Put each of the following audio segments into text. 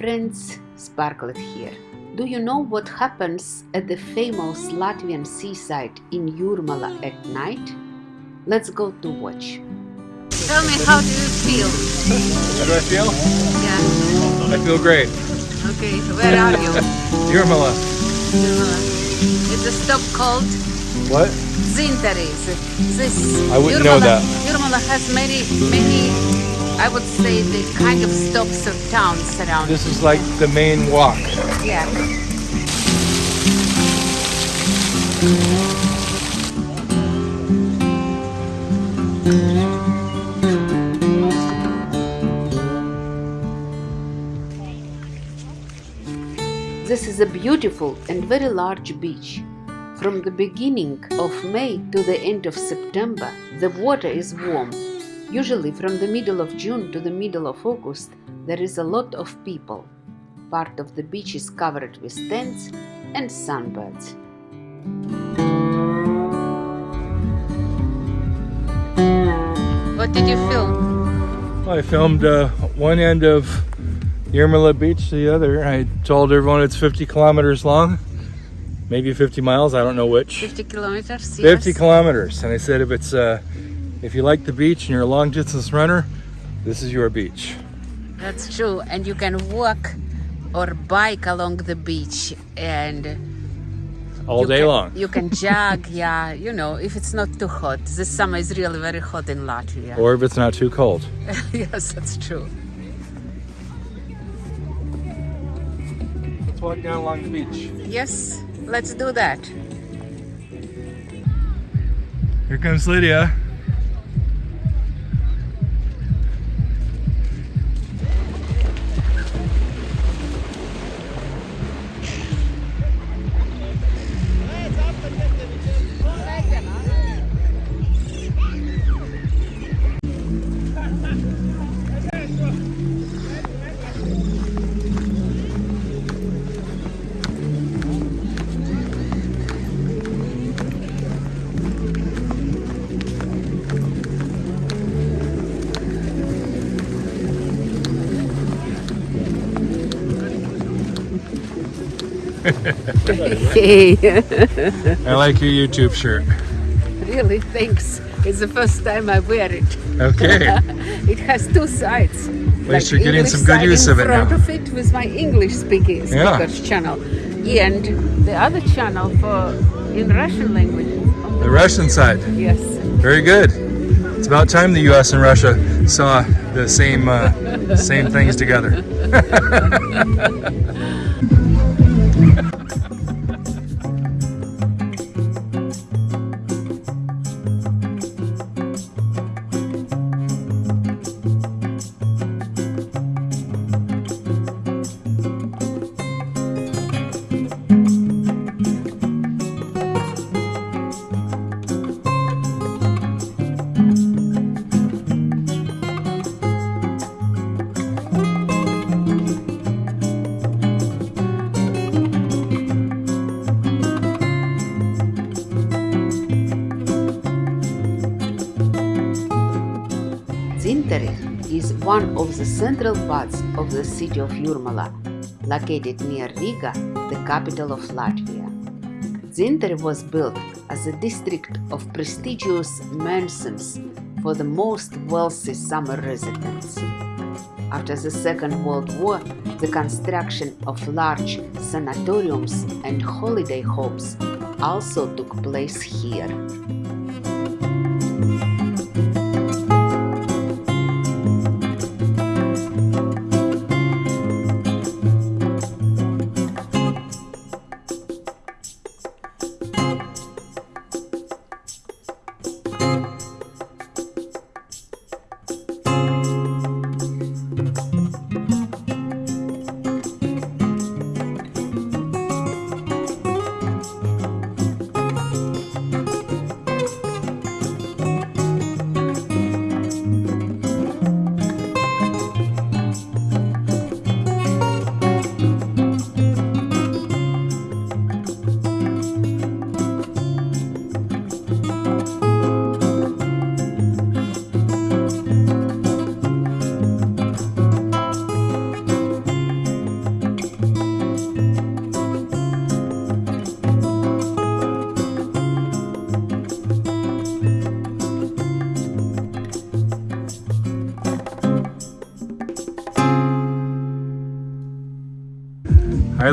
friends sparkled here. Do you know what happens at the famous Latvian seaside in Jurmala at night? Let's go to watch. Tell me, how do you feel? How do I feel? Yeah. I feel great. Okay, where are you? Jurmala. Jurmala. It's a stop called What? Zinteris. This I wouldn't know that. Jurmala has many, many, I would say, the kind of stops or towns around. This is like the main walk. Yeah. This is a beautiful and very large beach. From the beginning of May to the end of September, the water is warm. Usually from the middle of June to the middle of August, there is a lot of people. Part of the beach is covered with tents and sunbirds. What did you film? I filmed uh, one end of Jurmala Beach, the other. I told everyone it's 50 kilometers long, maybe 50 miles. I don't know which. 50 kilometers. 50 kilometers, and I said if it's uh, if you like the beach and you're a long distance runner, this is your beach. That's true. And you can walk or bike along the beach and All day can, long. You can jog, yeah, you know, if it's not too hot. This summer is really very hot in Latvia. Or if it's not too cold. yes, that's true. Let's walk down along the beach. Yes, let's do that. Here comes Lydia. Hey, I like your YouTube shirt. really, thanks. It's the first time I wear it. Okay. it has two sides. At least you're getting English some good use of it now. In front of it with my English speaking Yeah. speakers channel, and the other channel for in Russian language. on The Russian side. Yes. Very good. It's about time the U.S. and Russia saw the same uh, same things together. Dzintari is one of the central parts of the city of Jurmala, located near Riga, the capital of Latvia. Dzintari was built as a district of prestigious mansions for the most wealthy summer residents. After the Second World War, the construction of large sanatoriums and holiday homes also took place here.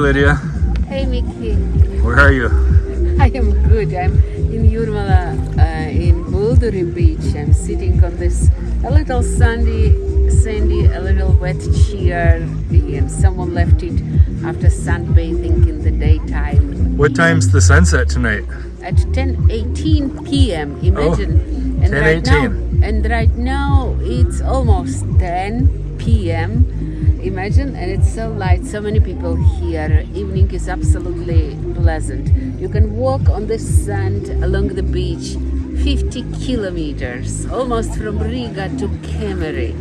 Lydia. Hey, Mickey. Where are you? I am good. I'm in Jurmala, uh, in Bulduri Beach. I'm sitting on this a little sandy, sandy, a little wet chair, and someone left it after sunbathing in the daytime. What time's the sunset tonight? At 10:18 p.m. Imagine. and right 10:18. now, and right now it's almost 10 p.m. Imagine, and it's so light. So many people here. Evening is absolutely pleasant. You can walk on the sand along the beach 50 kilometers, almost from Riga to Kemeri.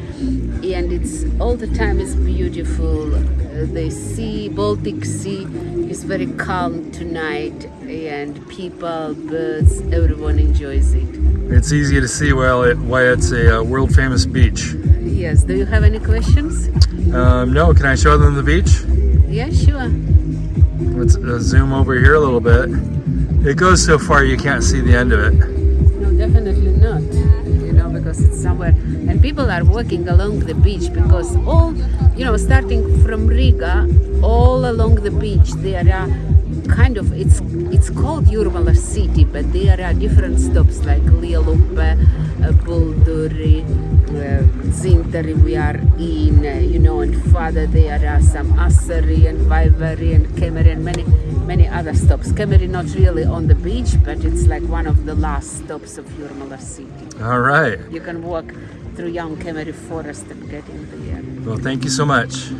And it's all the time is beautiful. Uh, the sea, Baltic Sea, is very calm tonight, and people, birds, everyone enjoys it. It's easy to see well it, why it's a uh, world famous beach. Yes, do you have any questions? Um, no, can I show them the beach? Yeah, sure. Let's uh, zoom over here a little bit. It goes so far you can't see the end of it. No, definitely not. You know, because it's somewhere, and people are walking along the beach because all, you know, starting from Riga, all along the beach there are kind of it's it's called Jurmala city, but there are different stops like Lielupe, uh, Bulduri, uh, Dzintari. We are in, uh, you know, and further there are some Asari and Vaivari and Kemeri and many many other stops. Kemeri not really on the beach, but it's like one of the last stops of Jurmala city. All right. You can walk through young Kemeri forest and get in there. Well, thank you so much.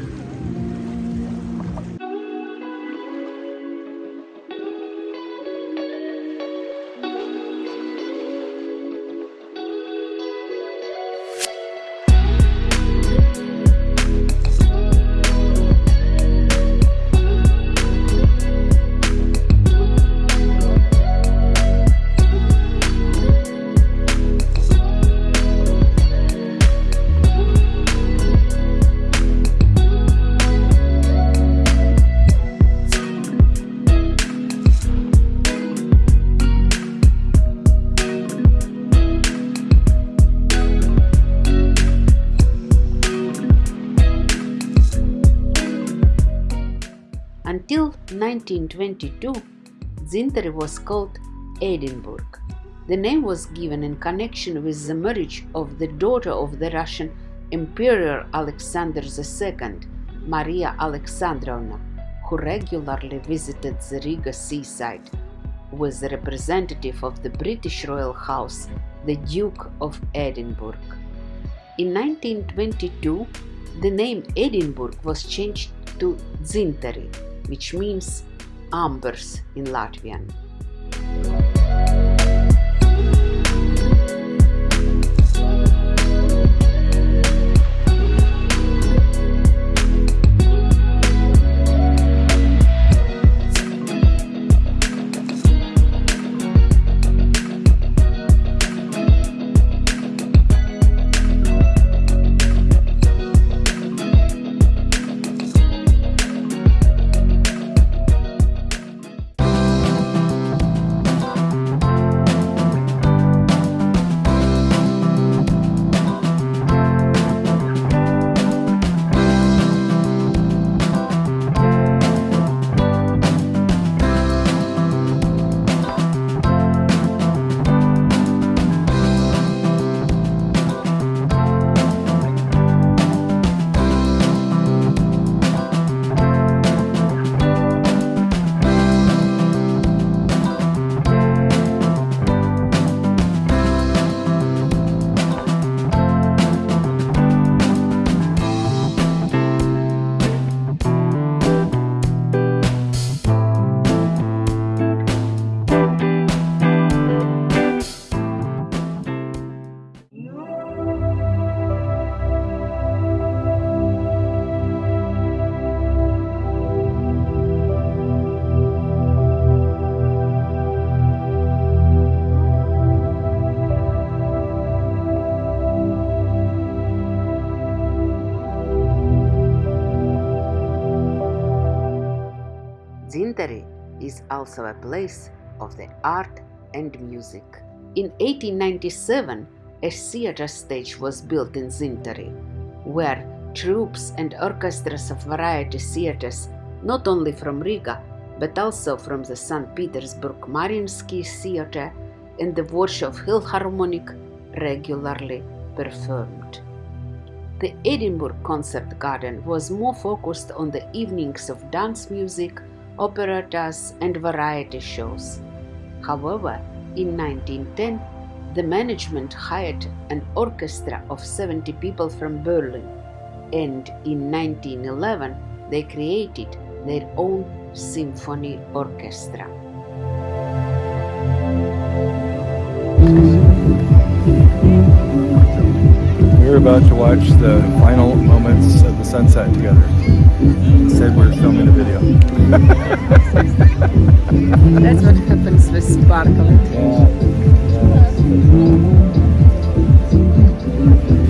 1922, Dzintari was called Edinburgh. The name was given in connection with the marriage of the daughter of the Russian Emperor Alexander II, Maria Alexandrovna, who regularly visited the Riga seaside with the representative of the British royal house, the Duke of Edinburgh. In 1922, the name Edinburgh was changed to Dzintari, which means ambers in Latvian. Is also a place of the art and music. In 1897, a theater stage was built in Dzintari, where troops and orchestras of variety theaters not only from Riga, but also from the St. Petersburg Mariinsky Theatre and the Warsaw Philharmonic regularly performed. The Edinburgh Concert Garden was more focused on the evenings of dance music, operettas, and variety shows. However, in 1910, the management hired an orchestra of 70 people from Berlin, and in 1911 they created their own symphony orchestra. We're about to watch the final moments of the sunset together. Instead, we're filming a video. That's what happens with sparkle. I'll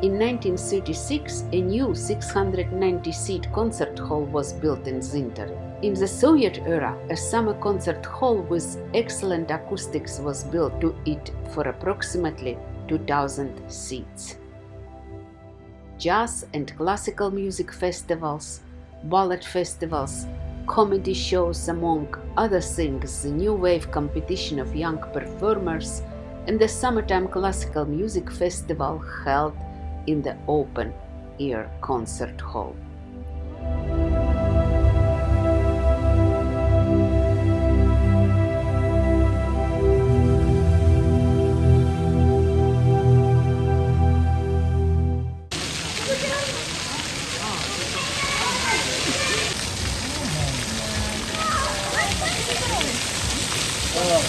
In 1936, a new 690-seat concert hall was built in Zinter. In the Soviet era, a summer concert hall with excellent acoustics was built to it for approximately 2,000 seats. Jazz and classical music festivals, ballet festivals, comedy shows, among other things, the New Wave competition of young performers, and the Summertime Classical Music Festival held in the open air concert hall. Oh.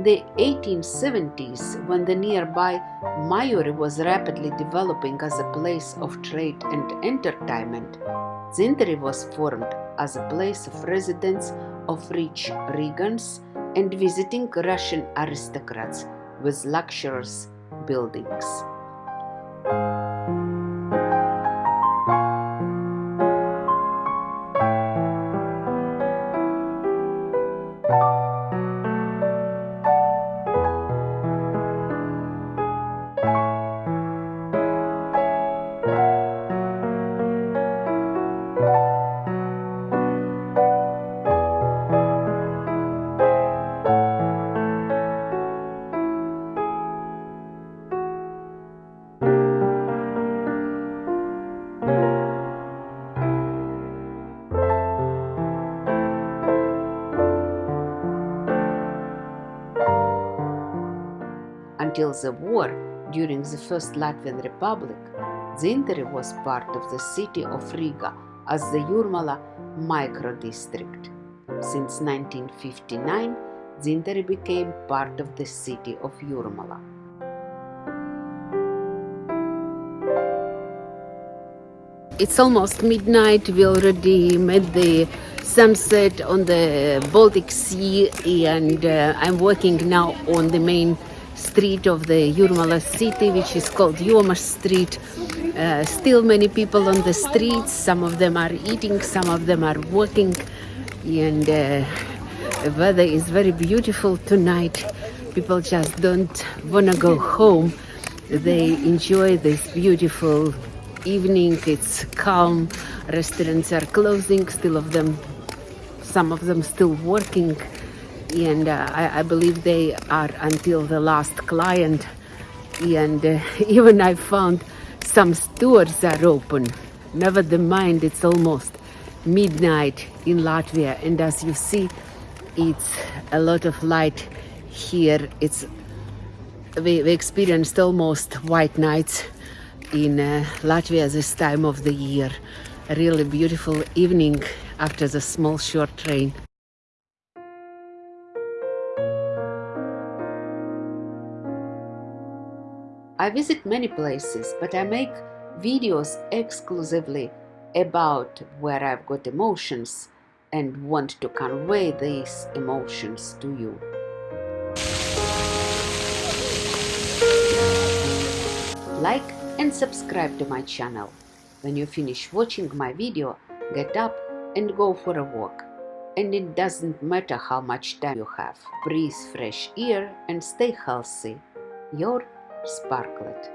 In the 1870s, when the nearby Majori was rapidly developing as a place of trade and entertainment, Dzintari was formed as a place of residence of rich Rigans and visiting Russian aristocrats with luxurious buildings. Until the war, during the First Latvian Republic, Dzintari was part of the city of Riga as the Jurmala microdistrict. Since 1959, Dzintari became part of the city of Jurmala. It's almost midnight, we already made the sunset on the Baltic Sea and uh, I'm working now on the main street of the Jurmala city, which is called Jomas Street. Uh, still many people on the streets. Some of them are eating, some of them are working. and uh, the weather is very beautiful tonight. People just don't want to go home. They enjoy this beautiful evening. It's calm. Restaurants are closing. Still of them, some of them still working, and uh, I, I, believe they are until the last client. And uh, even I found some stores are open. Never the mind, it's almost midnight in Latvia, and as you see, it's a lot of light here. It's we, we experienced almost white nights in uh, Latvia this time of the year. A really beautiful evening after the small short train. I visit many places, but I make videos exclusively about where I've got emotions and want to convey these emotions to you. Like and subscribe to my channel. When you finish watching my video, get up and go for a walk. And it doesn't matter how much time you have. Breathe fresh air and stay healthy. Your Sparklet.